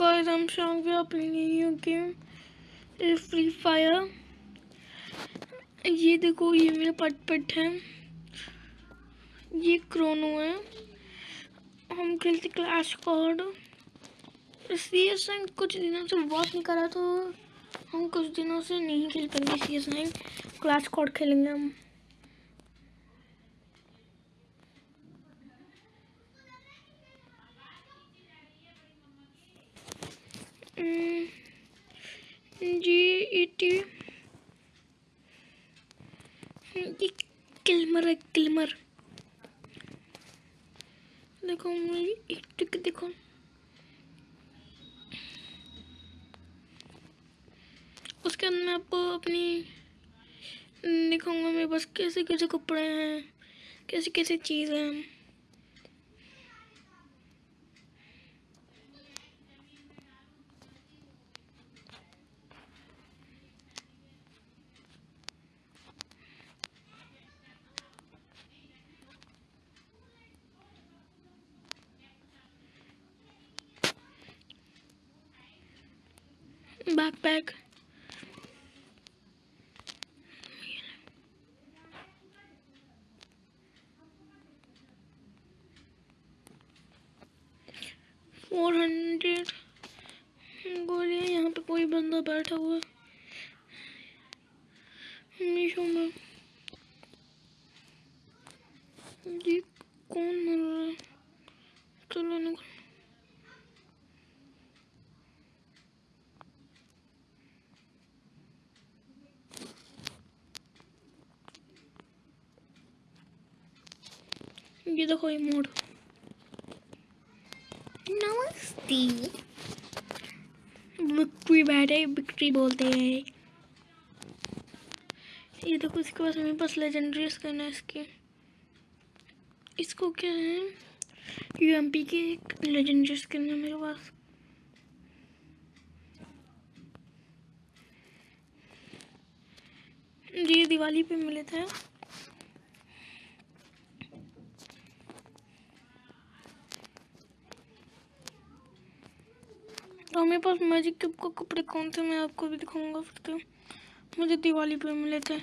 शाम को आप न्यू गेम फ्री फायर ये देखो, ये मेरा पट पट है। ये क्रोनो है। हम खेलते क्लाश कॉर्ड सी एस नाइन कुछ दिनों से वॉच नहीं करा तो हम कुछ दिनों से नहीं खेल पाएँगे सी एस क्लाश कॉर्ड खेलेंगे हम। ये किलमर है, किलमर। देखो मेरी एक टिक देखो। उसके अंदर मैं आपको अपनी, दिखाऊँगा मेरे पास कैसे कैसे कपड़े हैं, कैसे कैसे चीज़ हैं। Backpack. फोर हंड्रेड गोलियाँ यहाँ पे कोई बंदा बैठा हुआ मीशो में। ये कौन मर रहा है चलो निकल ये देखो ये मोड नमस्ते। बैट है विक्ट्री बोलते हैं। ये देखो इसके पास मेरे पास लेजेंडरी स्किन है इसकी। इसको क्या है? यूएमपी की एक लेजेंडरी स्किन है मेरे पास। ये दिवाली पे मिले थे। तो मेरे पास मैजिक क्यूब के कपड़े कौन थे मैं आपको भी दिखाऊँगा फिर तो मुझे दिवाली पे मिले थे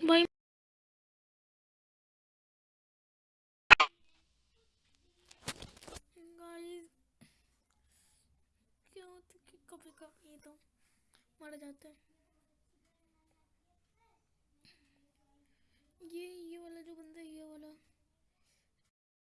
भाई गाइस क्या होता है कि कभी तो मारा जाता है। ये ये वाला जो बंदा है ये वाला।